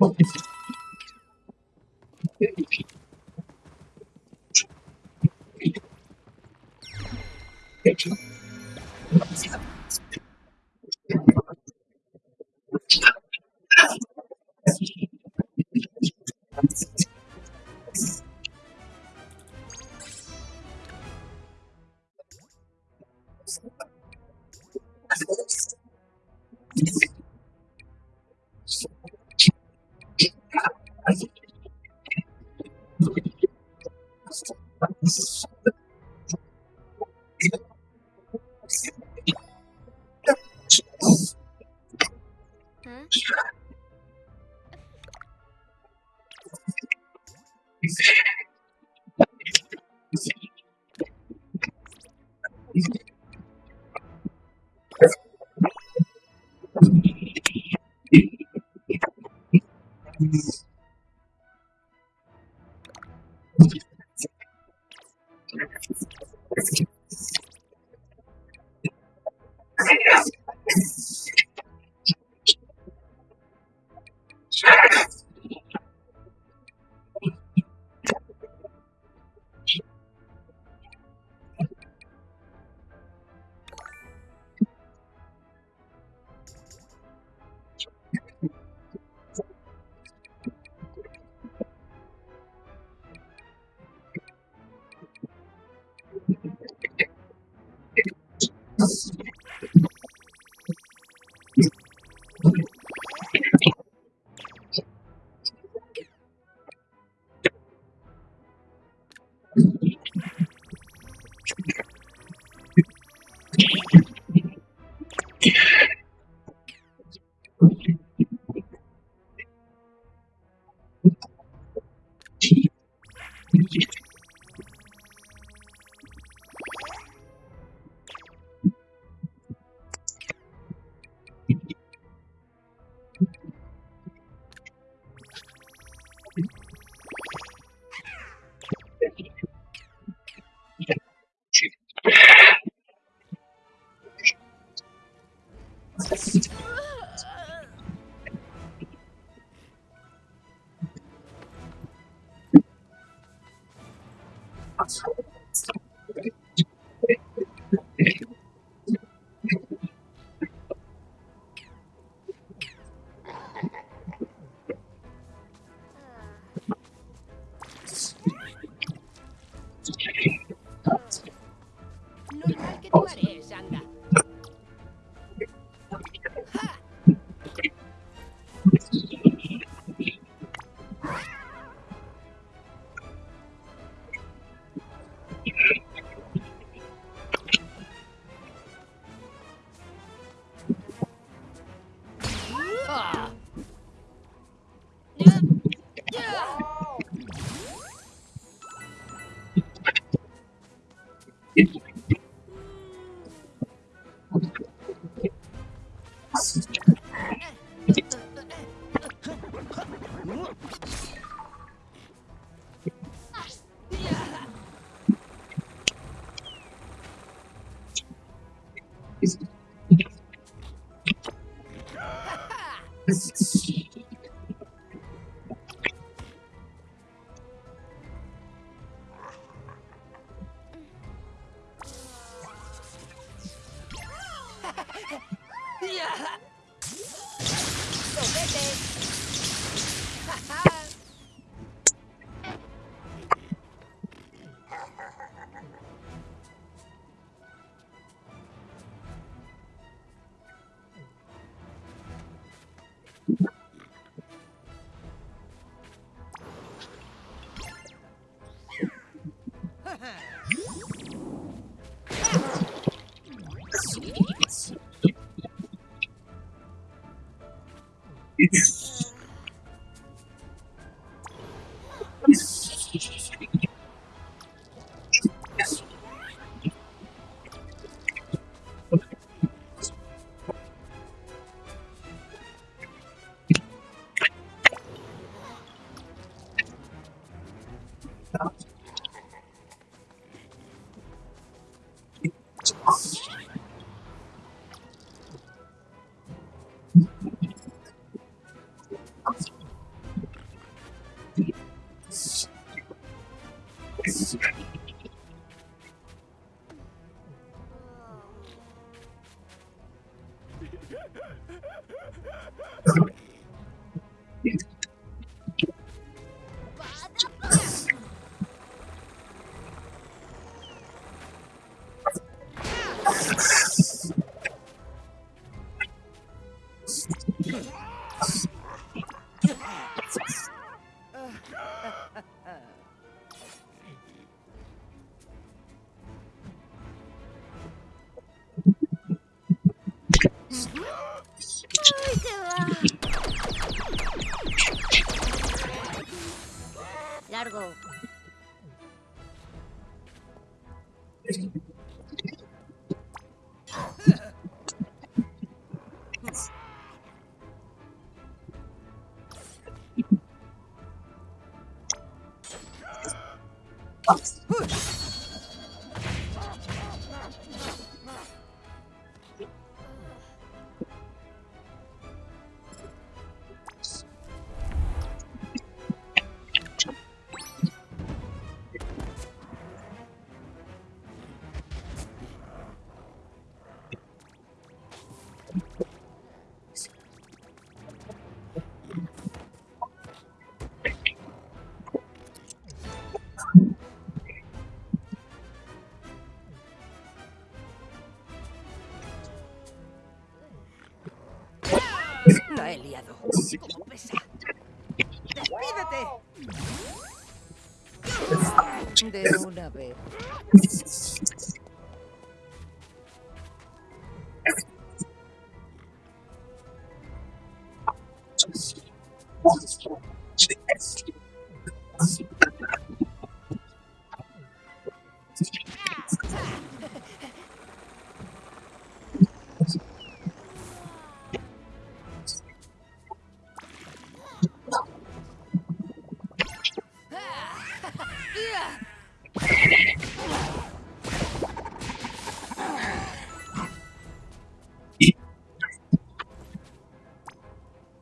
Oh, Hmm? Normal que tú harés, anda. ¡Ja! Ah. Ya. Ya. Sweet it's largo. Como pesa. ¡Despídete! De una vez.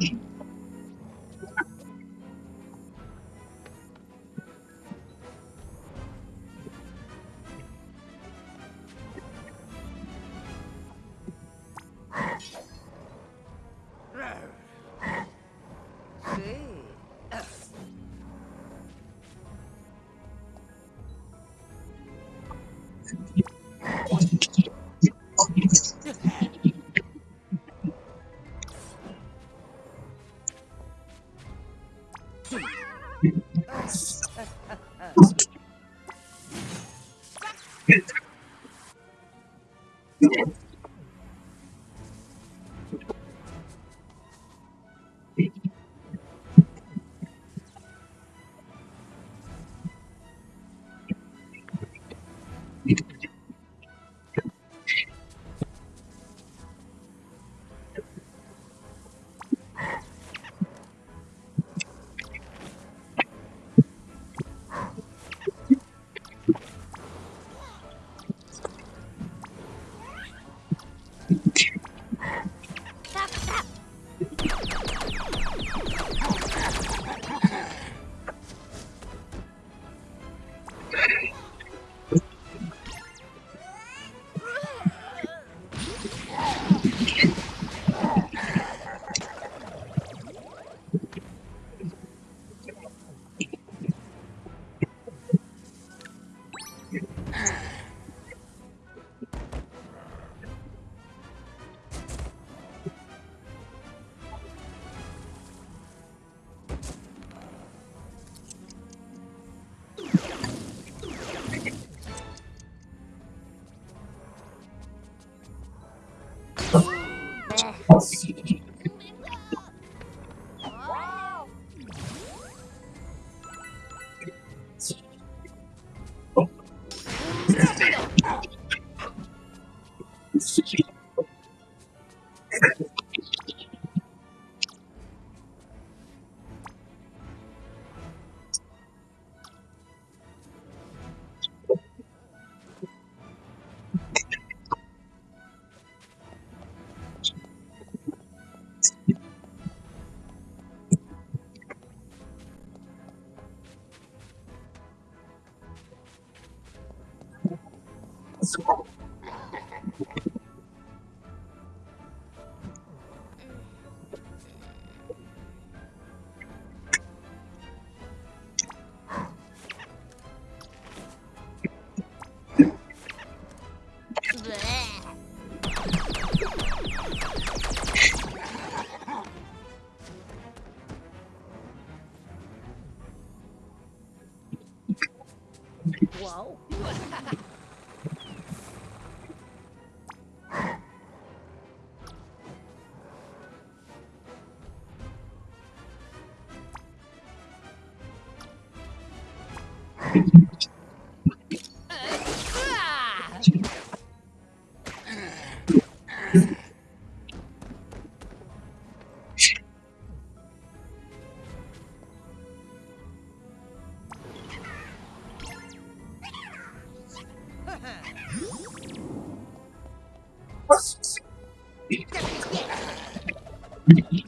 Sí. fast. Nossa. School. Wow.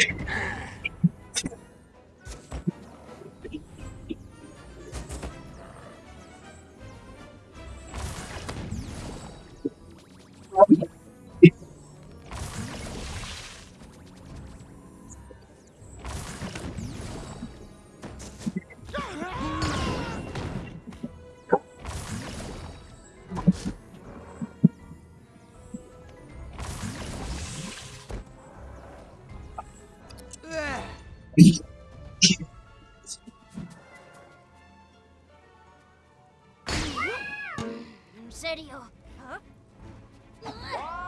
Ah. Toma esa. ¿En serio? Empeño.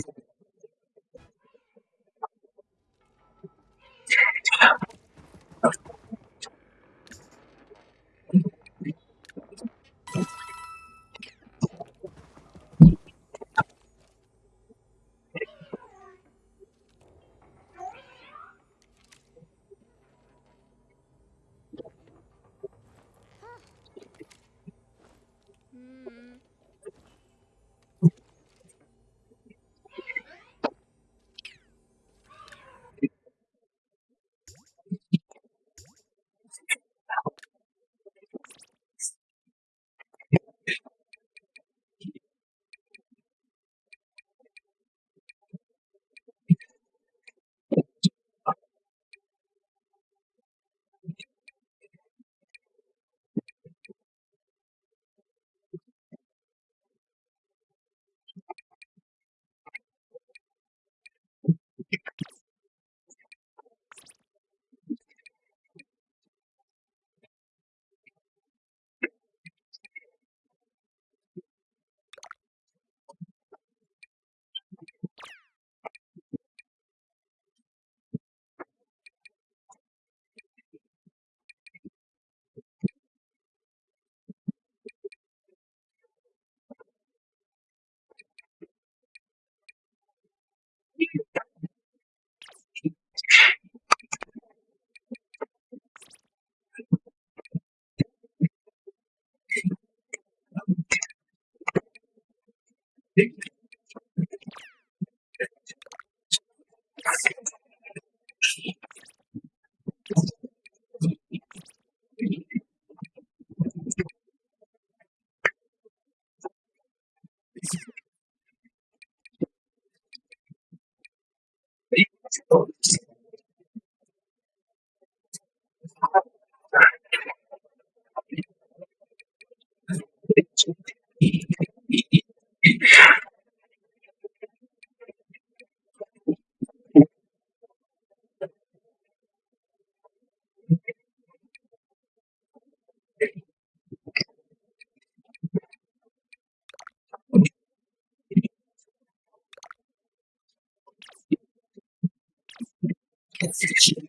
podcast.